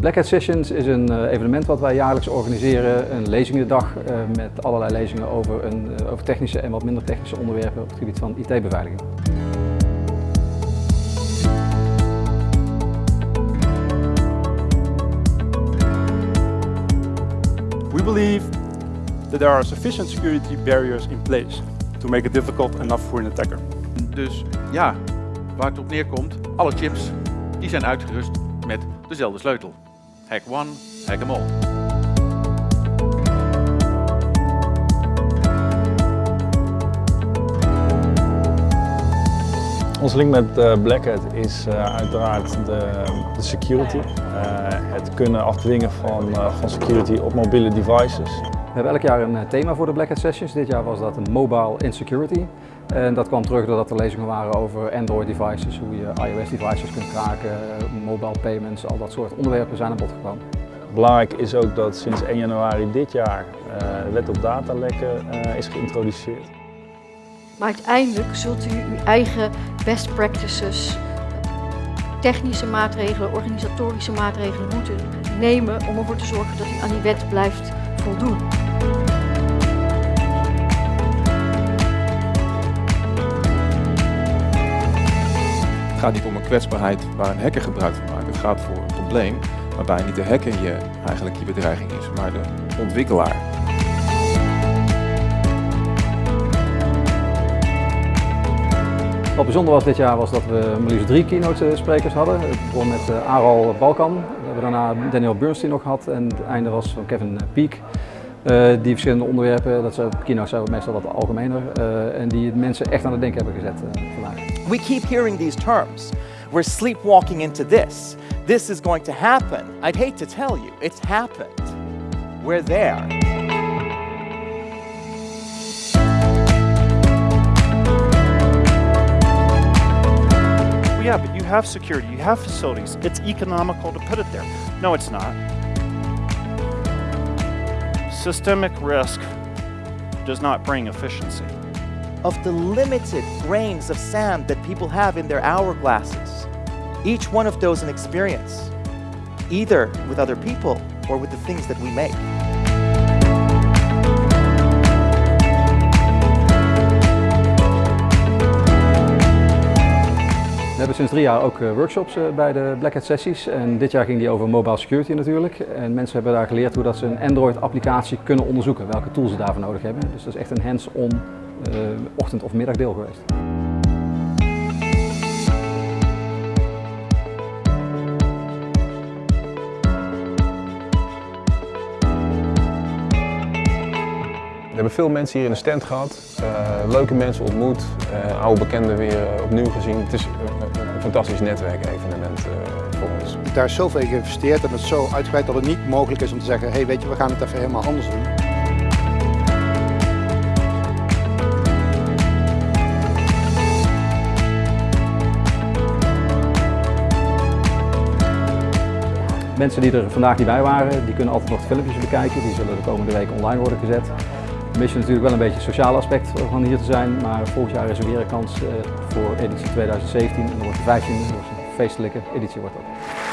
Black Hat Sessions is een eh, evenement wat wij jaarlijks organiseren. Een lezingendag uh, met allerlei lezingen over, een, uh, over technische en wat minder technische onderwerpen op het gebied van IT-beveiliging. We believe that there are sufficient security barriers in place to make it difficult enough for an attacker. Dus ja, waar het op neerkomt, alle chips die zijn uitgerust met dezelfde sleutel. Hack one, hack them all. Onze link met uh, Black is uh, uiteraard de, security. Uh, het kunnen afdwingen van security op mobiele devices. We hebben elk jaar een thema voor de Black Hat Sessions. Dit jaar was dat een Mobile Insecurity. En dat kwam terug doordat er lezingen waren over Android devices, hoe je iOS devices kunt kraken, mobile payments, al dat soort onderwerpen zijn aan bod gekomen. Belangrijk is ook dat sinds 1 januari dit jaar de wet op datalekken is geïntroduceerd. Maar uiteindelijk zult u uw eigen best practices, technische maatregelen, organisatorische maatregelen moeten nemen om ervoor te zorgen dat u aan die wet blijft voldoen. Het gaat niet om een kwetsbaarheid waar een hacker gebruik van maakt. Het gaat voor een probleem waarbij niet de hacker je, eigenlijk je bedreiging is, maar de ontwikkelaar. Wat bijzonder was dit jaar was dat we maar liefst drie keynote sprekers hadden. Het begon met Aral Balkan, hebben daarna Daniel Bernstein nog gehad en het einde was van Kevin Peek. Uh, die verschillende onderwerpen, dat zijn keynotes zijn meestal wat algemener uh, en die mensen echt aan het denken hebben gezet uh, vandaag. We keep hearing these terms. We're sleepwalking into this. This is going to happen. I'd hate to tell you, it's happened. We're there. Have security, you have facilities. It's economical to put it there. No, it's not. Systemic risk does not bring efficiency. Of the limited grains of sand that people have in their hourglasses, each one of those an experience, either with other people or with the things that we make. We hebben sinds drie jaar ook workshops bij de Black Hat sessies en dit jaar ging die over mobile security natuurlijk. En mensen hebben daar geleerd hoe dat ze een Android applicatie kunnen onderzoeken, welke tools ze daarvoor nodig hebben. Dus dat is echt een hands-on uh, ochtend- of middagdeel geweest. We hebben veel mensen hier in de stand gehad, uh, leuke mensen ontmoet, uh, oude bekenden weer uh, opnieuw gezien. Het is een, een fantastisch netwerkevenement voor ons. Daar is zoveel in geïnvesteerd en het is zo uitgebreid dat het niet mogelijk is om te zeggen, hey, weet je, we gaan het even helemaal anders doen. Mensen die er vandaag niet bij waren, die kunnen altijd nog filmpjes bekijken. Die zullen de komende week online worden gezet. Missen natuurlijk wel een beetje het sociale aspect van hier te zijn, maar volgend jaar is er weer een kans voor editie 2017 en dan wordt de 15e, een feestelijke editie wordt dat.